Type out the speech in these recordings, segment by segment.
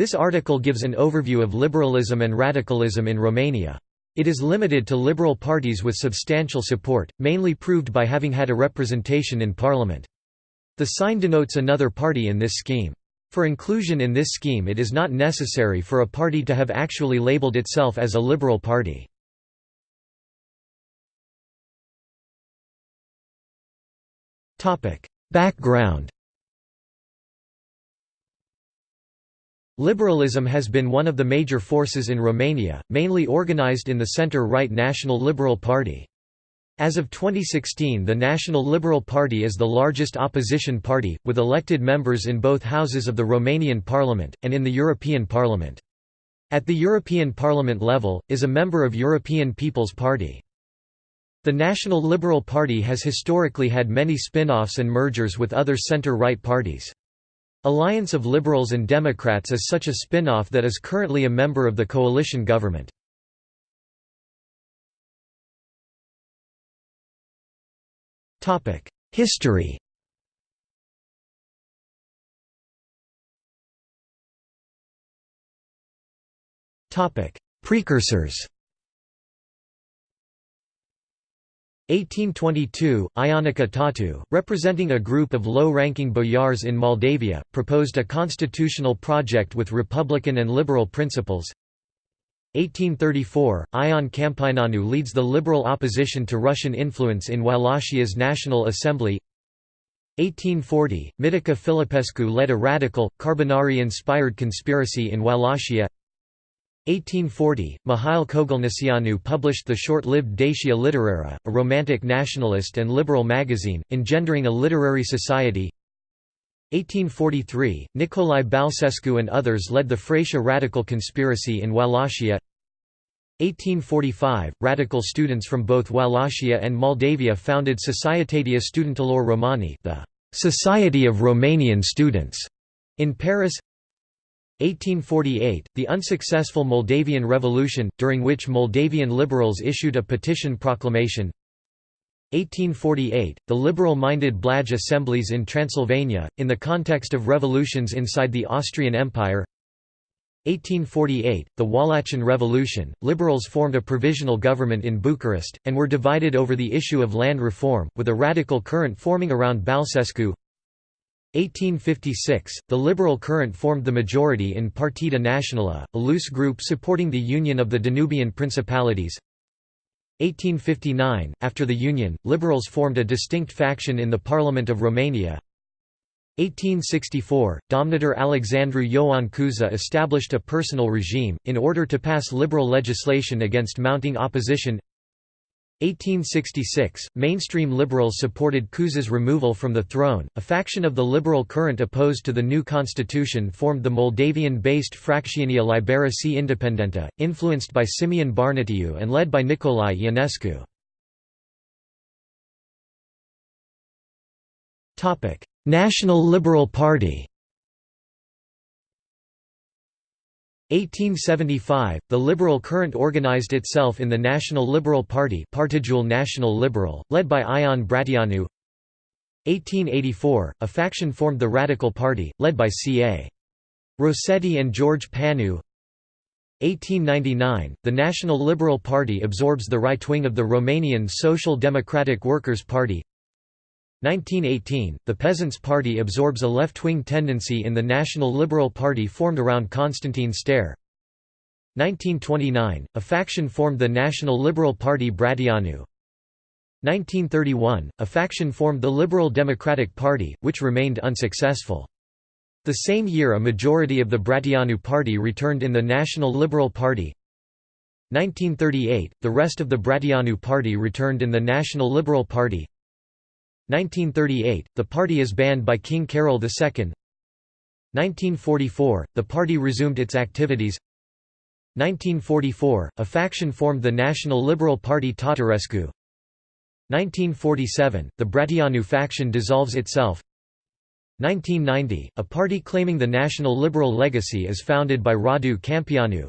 This article gives an overview of liberalism and radicalism in Romania. It is limited to liberal parties with substantial support, mainly proved by having had a representation in parliament. The sign denotes another party in this scheme. For inclusion in this scheme it is not necessary for a party to have actually labeled itself as a liberal party. Background Liberalism has been one of the major forces in Romania, mainly organized in the center-right National Liberal Party. As of 2016 the National Liberal Party is the largest opposition party, with elected members in both houses of the Romanian Parliament, and in the European Parliament. At the European Parliament level, is a member of European People's Party. The National Liberal Party has historically had many spin-offs and mergers with other center-right parties. Alliance of Liberals and Democrats is such a spin-off that is currently a member of the coalition government. History Precursors 1822, Ionica Tăutu, representing a group of low-ranking boyars in Moldavia, proposed a constitutional project with republican and liberal principles. 1834, Ion Câmpineanu leads the liberal opposition to Russian influence in Wallachia's National Assembly 1840, Mitica Filipescu led a radical, Carbonari-inspired conspiracy in Wallachia 1840, Mihail Kogălniceanu published the short-lived Dacia Literară, a romantic nationalist and liberal magazine, engendering a literary society. 1843, Nicolae Balcescu and others led the Fratia radical conspiracy in Wallachia. 1845, radical students from both Wallachia and Moldavia founded Societatea Studenților Romani the Society of Romanian Students in Paris 1848, the unsuccessful Moldavian Revolution, during which Moldavian liberals issued a petition proclamation. 1848, the liberal-minded Blaj assemblies in Transylvania, in the context of revolutions inside the Austrian Empire. 1848, the Wallachian Revolution, liberals formed a provisional government in Bucharest, and were divided over the issue of land reform, with a radical current forming around Balcescu 1856, the liberal current formed the majority in Partida Națională, a loose group supporting the union of the Danubian principalities. 1859, after the union, liberals formed a distinct faction in the Parliament of Romania. 1864, Domnitor Alexandru Ioan Cuza established a personal regime, in order to pass liberal legislation against mounting opposition 1866, mainstream liberals supported Cuza's removal from the throne. A faction of the liberal current opposed to the new constitution formed the Moldavian-based Fracțiunea Liberă și Independentă, influenced by Simeon Bărnuțiu and led by Nicolae Ionescu. National Liberal Party 1875, the liberal current organized itself in the National Liberal Party National Liberal, led by Ion Bratianu. 1884, a faction formed the Radical Party, led by C.A. Rossetti and George Panu. 1899, the National Liberal Party absorbs the right wing of the Romanian Social Democratic Workers' Party 1918, the Peasants' Party absorbs a left-wing tendency in the National Liberal Party formed around Constantin Stere. 1929, a faction formed the National Liberal Party Bratianu. 1931, a faction formed the Liberal Democratic Party, which remained unsuccessful. The same year a majority of the Bratianu Party returned in the National Liberal Party. 1938, the rest of the Bratianu Party returned in the National Liberal Party. 1938, the party is banned by King Carol II 1944, the party resumed its activities. 1944, a faction formed the National Liberal Party Tatarescu. 1947, the Bratianu faction dissolves itself. 1990, a party claiming the national liberal legacy is founded by Radu Câmpeanu.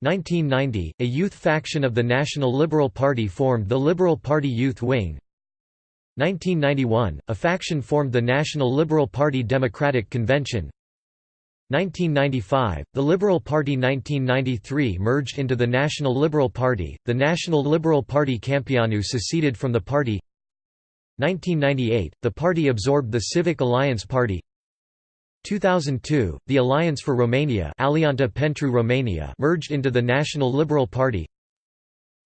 1990, a youth faction of the National Liberal Party formed the Liberal Party Youth Wing 1991, a faction formed the National Liberal Party Democratic Convention. 1995, the Liberal Party 1993 merged into the National Liberal Party, the National Liberal Party Câmpeanu seceded from the party. 1998, the party absorbed the Civic Alliance Party. 2002, the Alliance for Romania Alianta pentru Romania merged into the National Liberal Party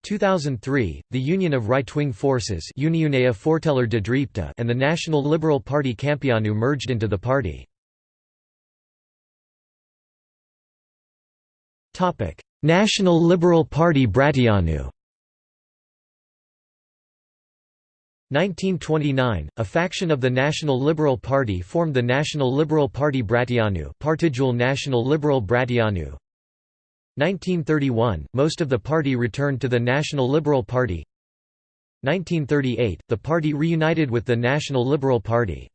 2003, the Union of Right-Wing Forces and the National Liberal Party Câmpeanu merged into the party. National Liberal Party Bratianu 1929, a faction of the National Liberal Party formed the National Liberal Party Bratianu National Liberal Bratianu 1931, most of the party returned to the National Liberal Party. 1938, the party reunited with the National Liberal Party.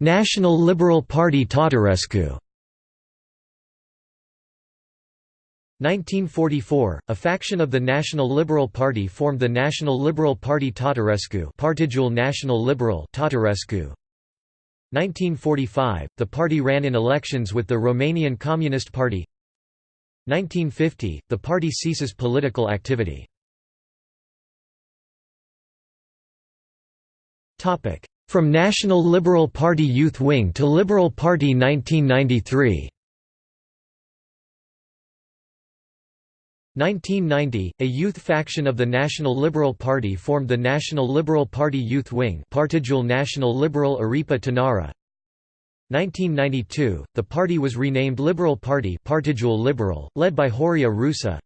National Liberal Party Tătărescu 1944, a faction of the National Liberal Party formed the National Liberal Party Partidul National Liberal Tătărescu 1945, the party ran in elections with the Romanian Communist Party. 1950, the party ceases political activity. From National Liberal Party Youth Wing to Liberal Party 1993 1990, a youth faction of the National Liberal Party formed the National Liberal Party Youth Wing Partidul National Liberal Aripa Tinara 1992, the party was renamed Liberal Party Partidul Liberal, led by Horia Rusa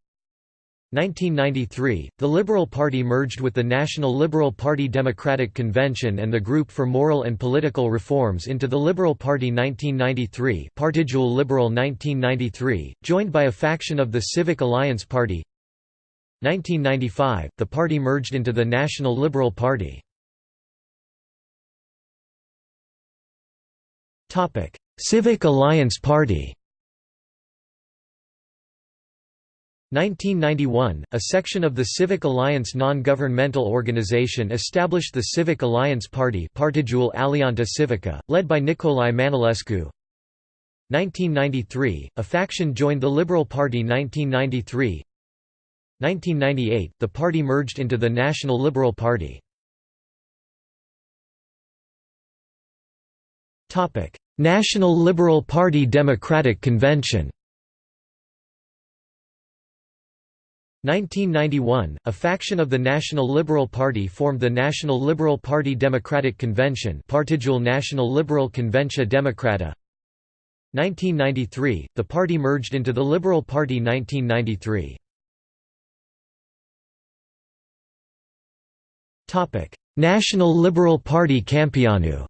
1993, the Liberal Party merged with the National Liberal Party Democratic Convention and the Group for Moral and Political Reforms into the Liberal Party 1993 Partidul Liberal 1993, joined by a faction of the Civic Alliance Party 1995, the party merged into the National Liberal Party. Civic Alliance Party 1991, a section of the Civic Alliance non-governmental organization established the Civic Alliance Party Alianta Civica, led by Nicolae Manolescu 1993, a faction joined the Liberal Party 1993 1998, the party merged into the National Liberal Party. National Liberal Party Democratic Convention 1991, a faction of the National Liberal Party formed the National Liberal Party Democratic Convention Partidul National Liberal Convenția Democrată 1993, the party merged into the Liberal Party 1993. National Liberal Party Câmpeanu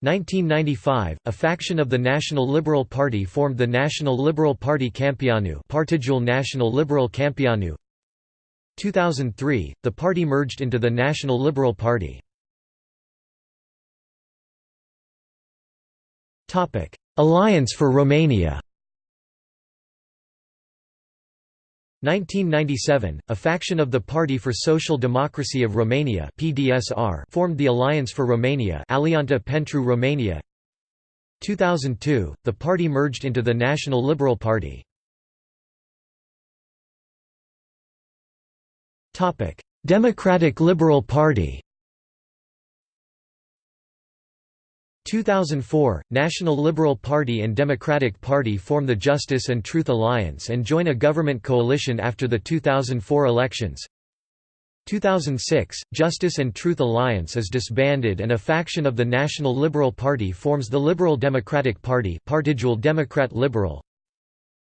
1995, a faction of the National Liberal Party formed the National Liberal Party Câmpeanu Partidul National Liberal Câmpeanu 2003, the party merged into the National Liberal Party. Alliance for Romania 1997, a faction of the Party for Social Democracy of Romania (PDSR) formed the Alliance for Romania (Alianta pentru Romania). 2002, the party merged into the National Liberal Party. Topic: Democratic Liberal Party. 2004, National Liberal Party and Democratic Party form the Justice and Truth Alliance and join a government coalition after the 2004 elections. 2006, Justice and Truth Alliance is disbanded and a faction of the National Liberal Party forms the Liberal Democratic Party Partidul Democrat Liberal.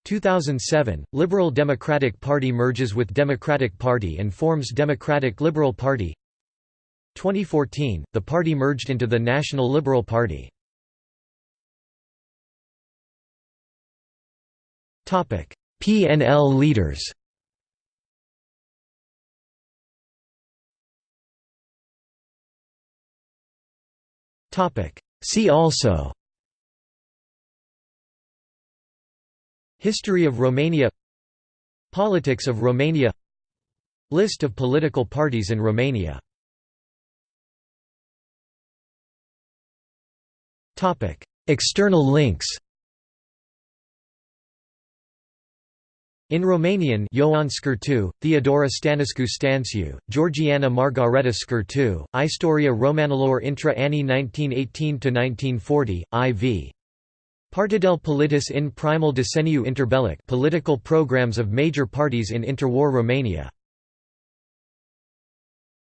2007, Liberal Democratic Party merges with Democratic Party and forms Democratic Liberal Party 2014, the party merged into the National Liberal Party. PNL leaders. See also. History of Romania. Politics of Romania. List of political parties in Romania External links In Romanian Ioan Scurtu, Theodora Stănescu Stanciu, Georgiana Margareta Scurtu, Istoria Romanilor intra anni 1918–1940, IV. Partidel Politis in primul decenniu interbellic political programs of major parties in interwar Romania